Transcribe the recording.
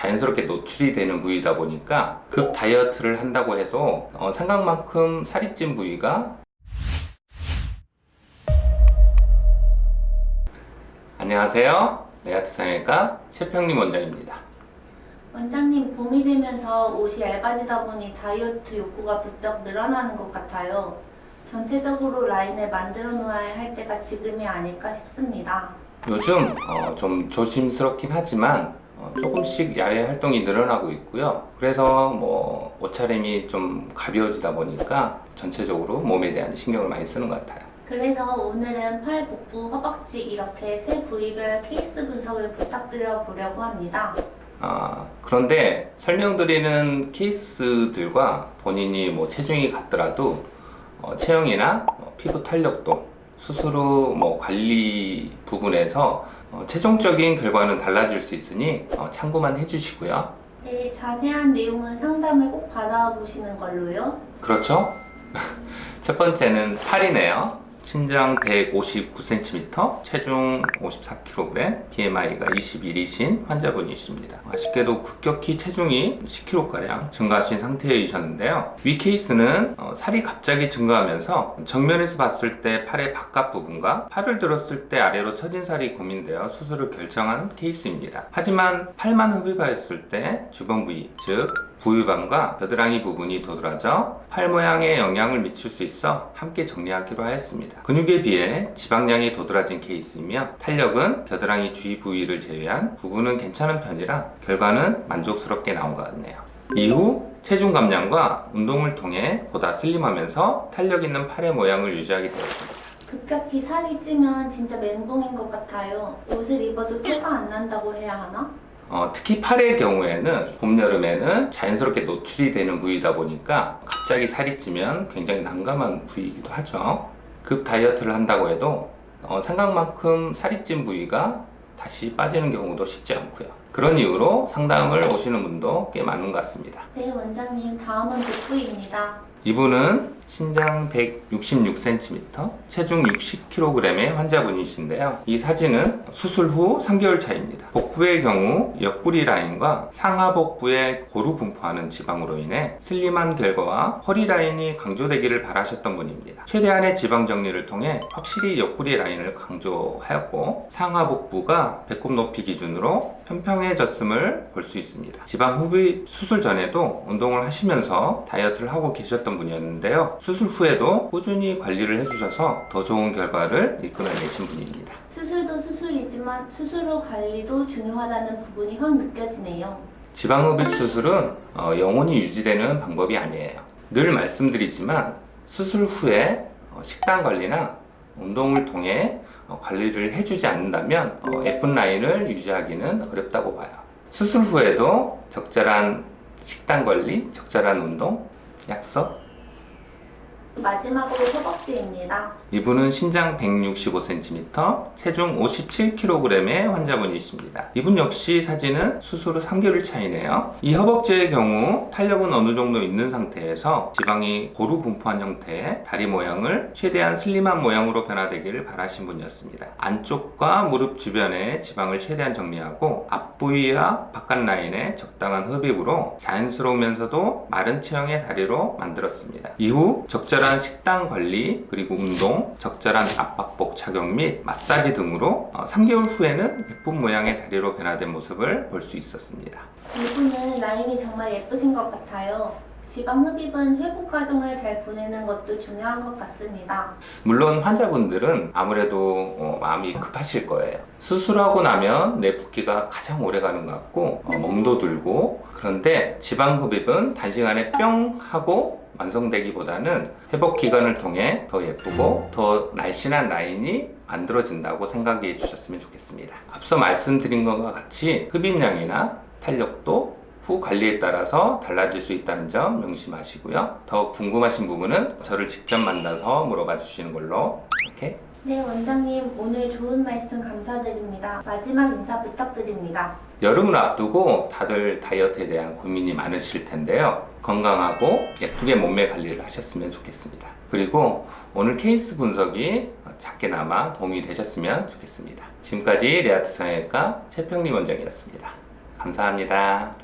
자연스럽게 노출이 되는 부위다 보니까 급 다이어트를 한다고 해서 어, 생각만큼 살이 찐 부위가 안녕하세요 레아트 상해과 최평림 원장입니다 원장님 봄이 되면서 옷이 얇아지다 보니 다이어트 욕구가 부쩍 늘어나는 것 같아요. 전체적으로 라인을 만들어 놓아야 할 때가 지금이 아닐까 싶습니다. 요즘 어, 좀 조심스럽긴 하지만 어, 조금씩 야외 활동이 늘어나고 있고요. 그래서 뭐 옷차림이 좀 가벼워지다 보니까 전체적으로 몸에 대한 신경을 많이 쓰는 것 같아요. 그래서 오늘은 팔, 복부, 허벅지 이렇게 세 부위별 케이스 분석을 부탁드려 보려고 합니다. 아, 그런데 설명드리는 케이스들과 본인이 뭐 체중이 같더라도 어, 체형이나 어, 피부 탄력도 수술 후뭐 관리 부분에서 어, 최종적인 결과는 달라질 수 있으니 어, 참고만 해주시고요. 네, 자세한 내용은 상담을 꼭 받아보시는 걸로요. 그렇죠? 첫 번째는 팔이네요. 신장 159cm, 체중 54kg, BMI가 21이신 환자분이십니다. 아쉽게도 급격히 체중이 10kg가량 증가하신 상태이셨는데요. 위 케이스는 어, 살이 갑자기 증가하면서 정면에서 봤을 때 팔의 바깥 부분과 팔을 들었을 때 아래로 처진 살이 고민되어 수술을 결정한 케이스입니다. 하지만 팔만 흡입하였을 때 주변 부위, 즉 부유방과 겨드랑이 부분이 도드라져 팔 모양에 영향을 미칠 수 있어 함께 정리하기로 하였습니다. 근육에 비해 지방량이 도드라진 케이스이며 탄력은 겨드랑이 주위 부위를 제외한 부분은 괜찮은 편이라 결과는 만족스럽게 나온 것 같네요. 이후 체중 감량과 운동을 통해 보다 슬림하면서 탄력 있는 팔의 모양을 유지하게 되었습니다. 급격히 살이 찌면 진짜 멘붕인 것 같아요. 옷을 입어도 표가 안 난다고 해야 하나? 어, 특히 팔의 경우에는 봄, 여름에는 자연스럽게 노출이 되는 부위다 보니까 갑자기 살이 찌면 굉장히 난감한 부위이기도 하죠. 급 다이어트를 한다고 해도 어, 생각만큼 살이 찐 부위가 다시 빠지는 경우도 쉽지 않고요. 그런 이유로 상담을 오시는 분도 꽤 많은 것 같습니다. 네, 원장님. 다음은 복부입니다. 이분은 신장 166cm, 체중 60kg의 환자분이신데요. 이 사진은 수술 후 3개월 차입니다. 복부의 경우 옆구리 라인과 상하 복부에 고루 분포하는 지방으로 인해 슬림한 결과와 허리 라인이 강조되기를 바라셨던 분입니다. 최대한의 지방 정리를 통해 확실히 옆구리 라인을 강조하였고 상하 복부가 배꼽 높이 기준으로 평평해졌음을 볼 수 있습니다. 지방 흡입 수술 전에도 운동을 하시면서 다이어트를 하고 계셨던 분이었는데요. 수술 후에도 꾸준히 관리를 해주셔서 더 좋은 결과를 이끌어내신 분입니다. 수술도 수술이지만 수술 후 관리도 중요하다는 부분이 확 느껴지네요. 지방흡입 수술은 어, 영원히 유지되는 방법이 아니에요. 늘 말씀드리지만 수술 후에 어, 식단 관리나 운동을 통해 어, 관리를 해주지 않는다면 어, 예쁜 라인을 유지하기는 어렵다고 봐요. 수술 후에도 적절한 식단 관리, 적절한 운동, 약속, 마지막으로 허벅지입니다. 이분은 신장 165cm, 체중 57kg의 환자분이십니다. 이분 역시 사진은 수술 후 3개월 차이네요. 이 허벅지의 경우 탄력은 어느 정도 있는 상태에서 지방이 고루 분포한 형태의 다리 모양을 최대한 슬림한 모양으로 변화되기를 바라신 분이었습니다. 안쪽과 무릎 주변에 지방을 최대한 정리하고 앞부위와 바깥 라인에 적당한 흡입으로 자연스러우면서도 마른 체형의 다리로 만들었습니다. 이후 적절한 식단 관리 그리고 운동, 적절한 압박복 착용 및 마사지 등으로 어, 3개월 후에는 예쁜 모양의 다리로 변화된 모습을 볼 수 있었습니다. 이분은 라인이 정말 예쁘신 것 같아요. 지방 흡입은 회복 과정을 잘 보내는 것도 중요한 것 같습니다. 물론 환자분들은 아무래도 어, 마음이 급하실 거예요. 수술하고 나면 내 붓기가 가장 오래 가는 것 같고 어, 멍도 들고 그런데 지방 흡입은 단시간에 뿅 하고 완성되기보다는 회복 기간을 통해 더 예쁘고 더 날씬한 라인이 만들어진다고 생각해 주셨으면 좋겠습니다. 앞서 말씀드린 것과 같이 흡입량이나 탄력도 후 관리에 따라서 달라질 수 있다는 점 명심하시고요. 더 궁금하신 부분은 저를 직접 만나서 물어봐 주시는 걸로 이렇게 네, 원장님 오늘 좋은 말씀 감사드립니다. 마지막 인사 부탁드립니다. 여름을 앞두고 다들 다이어트에 대한 고민이 많으실 텐데요. 건강하고 예쁘게 몸매 관리를 하셨으면 좋겠습니다. 그리고 오늘 케이스 분석이 작게나마 도움이 되셨으면 좋겠습니다. 지금까지 레아트 성형외과 최평리 원장이었습니다. 감사합니다.